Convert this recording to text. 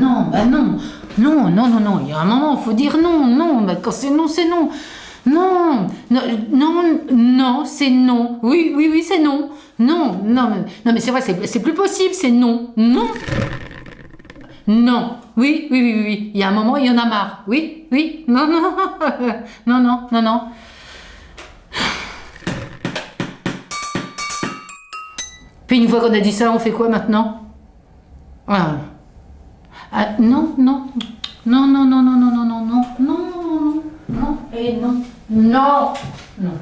non, bah non. Non, non, non, non. Il y a un moment, il faut dire non, non. Bah, quand c'est non, c'est non. Non, non, non, non c'est non. Oui, oui, oui, c'est non. Non, non, non, mais c'est vrai, c'est plus possible, c'est non. Non. Non. Oui, oui, oui, oui. Il y a un moment, il y en a marre. Oui, oui. Non, non, non, non, non, non. Puis une fois qu'on a dit ça, on fait quoi maintenant? Ah. Ah. non, non, non, non, non, non, non, non, non, non, non, non, non, et non, non, non.